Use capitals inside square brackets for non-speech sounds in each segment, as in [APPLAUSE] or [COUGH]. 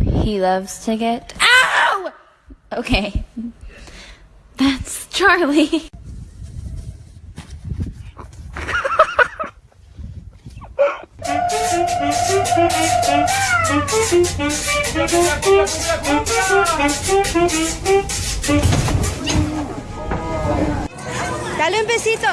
He loves to get. Ow! Okay. That's Charlie. [LAUGHS] Dale un besito.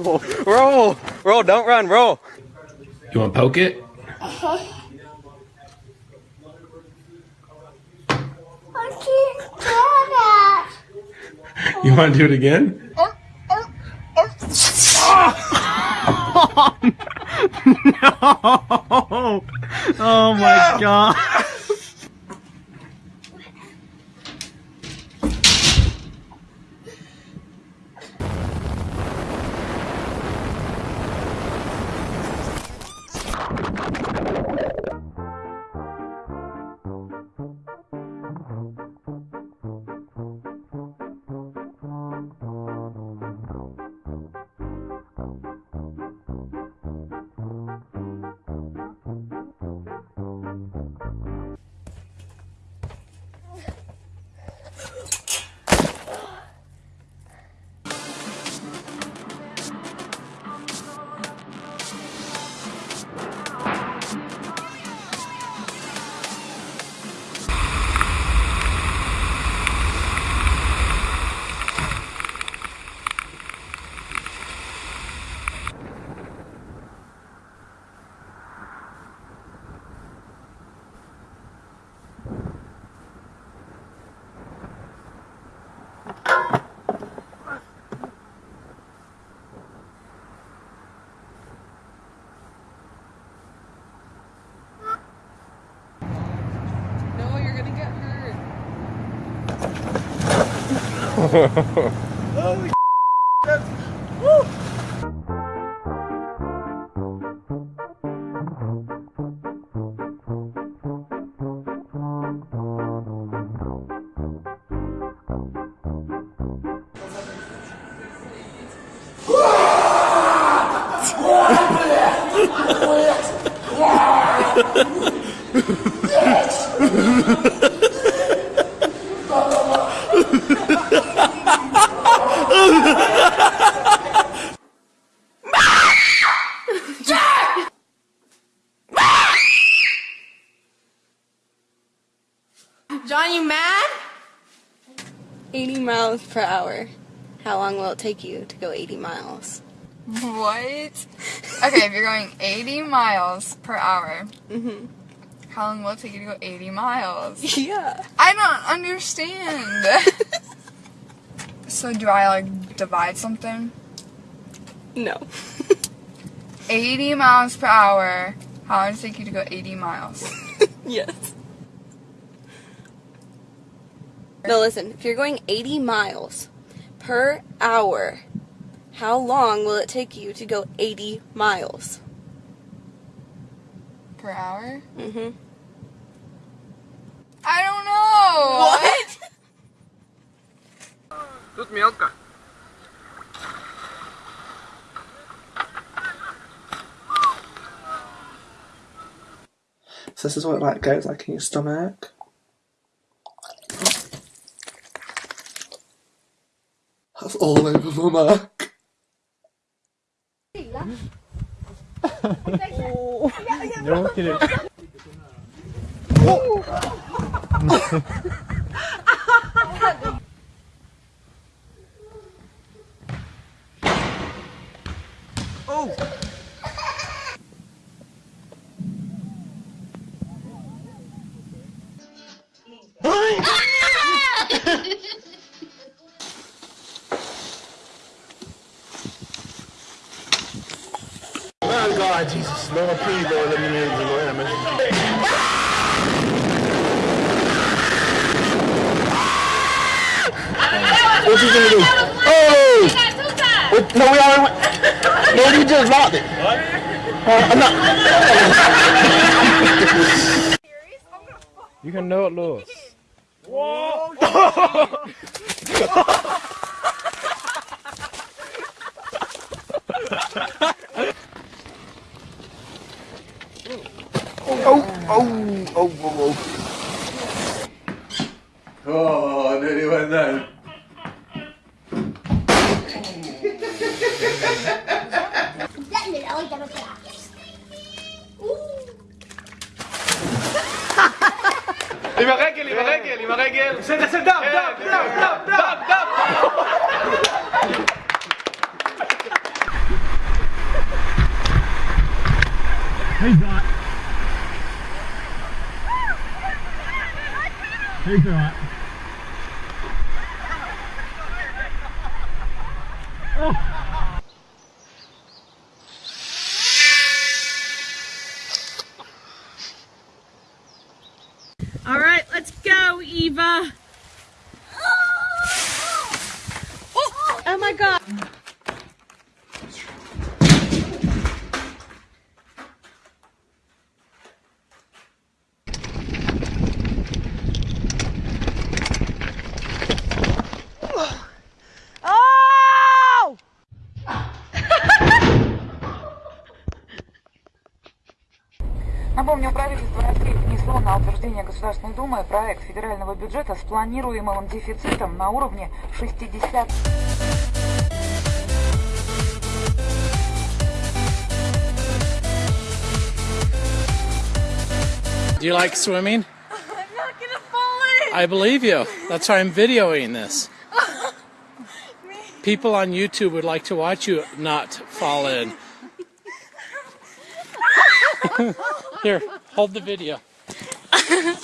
Roll. Roll. Roll. Don't run. Roll. You want to poke it? Uh huh. I can't You want to do it again? [LAUGHS] no! Oh my god. Hurt. [LAUGHS] John, you mad? 80 miles per hour. How long will it take you to go 80 miles? What? Okay, if you're going 80 miles per hour, Mm-hmm. how long will it take you to go 80 miles? [LAUGHS] Yeah. I don't understand. so do I like divide something? No. 80 miles per hour. How long does it take you to go 80 miles? [LAUGHS] yes. No, listen. If you're going 80 miles per hour, how long will it take you to go 80 miles? Per hour? Mm-hmm. I don't know. What? Тут мелко. So this is what it like goes like in your stomach. That's all I want. Yok ki. Kidding. God, Jesus, Lord, please, Lord, let me know the Lord have mercy. What you gonna do? Oh! What- No, we already went. No, we just locked it. Uh, I'm not. You can know it, Lewis. Oh, [LAUGHS] [LAUGHS] הרגל, עם הרגל, עם הרגל. בסדר, בסדר, דאב, כן, כן, דאב, דאב, דאב, דאב. Hey, Dot. Hey, Dot. Eva. Напомню, правительство России внесло на утверждение Государственной Думы проект федерального бюджета с планируемым дефицитом на уровне 60 Do you like swimming? I'm not gonna fall in. I believe you. That's why I'm videoing this. People on YouTube would like to watch you not fall in. [LAUGHS] Here, hold the video. That's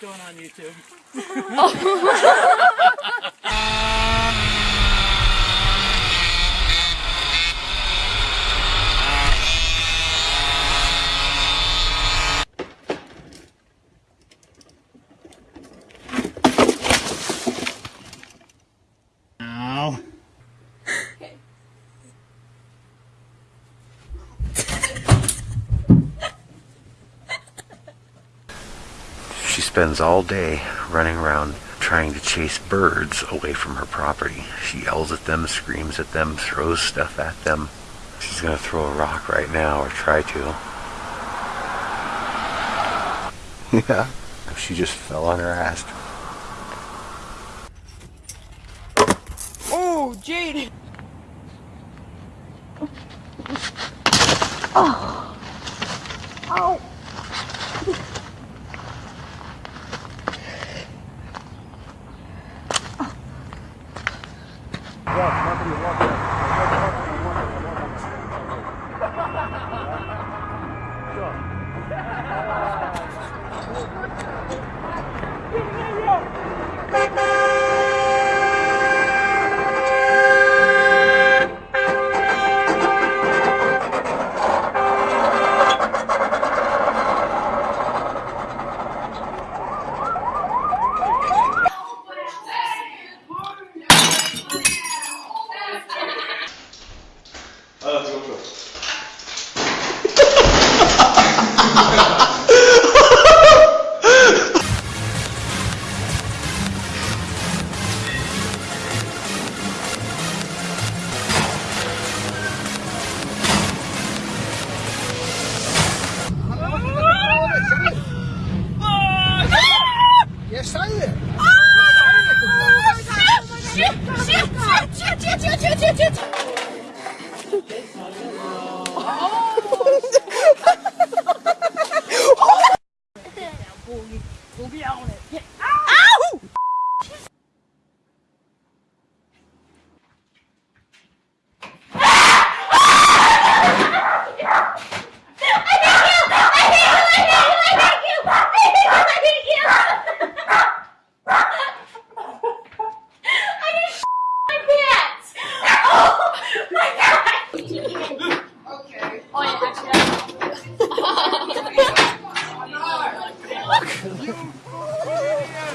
going on YouTube. Ow. [LAUGHS] [LAUGHS] spends all day running around trying to chase birds away from her property. She yells at them, screams at them, throws stuff at them. She's gonna throw a rock right now or try to. [LAUGHS] Yeah, she just fell on her ass. Oh, Jade. I just my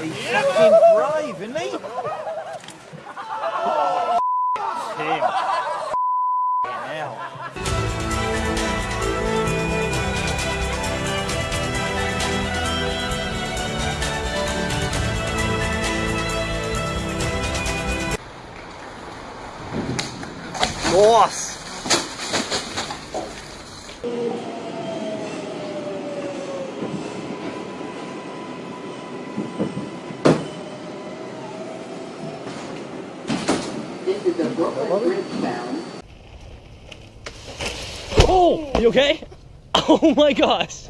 He's fucking brave, isn't he? Tim. Hell. Boss. Oh, you okay? [LAUGHS] Oh my gosh.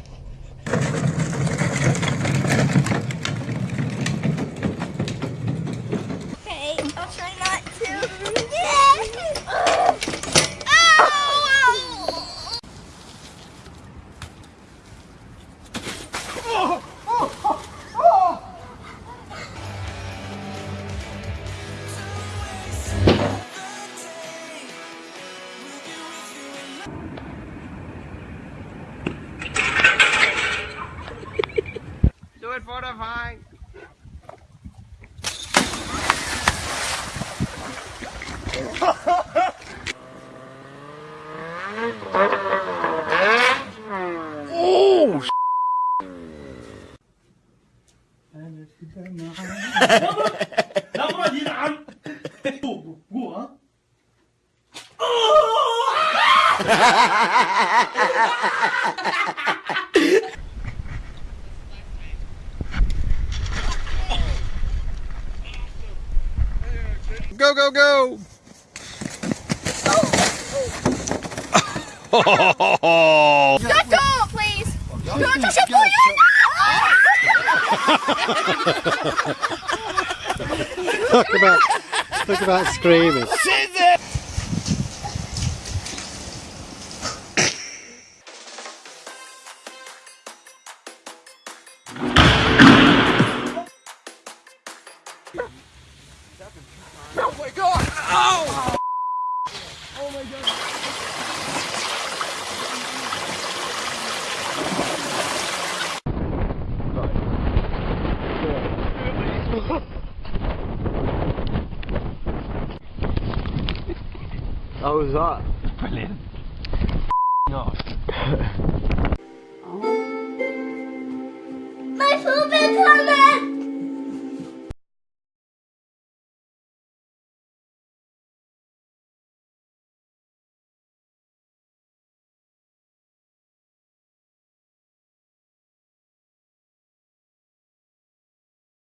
Oh, نظرة ينعم قوة Go, go, go! Oh. Don't go, please. Don't touch it, Talk about, talk about screaming. How was that? Brilliant. My food is coming!